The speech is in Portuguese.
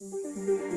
Música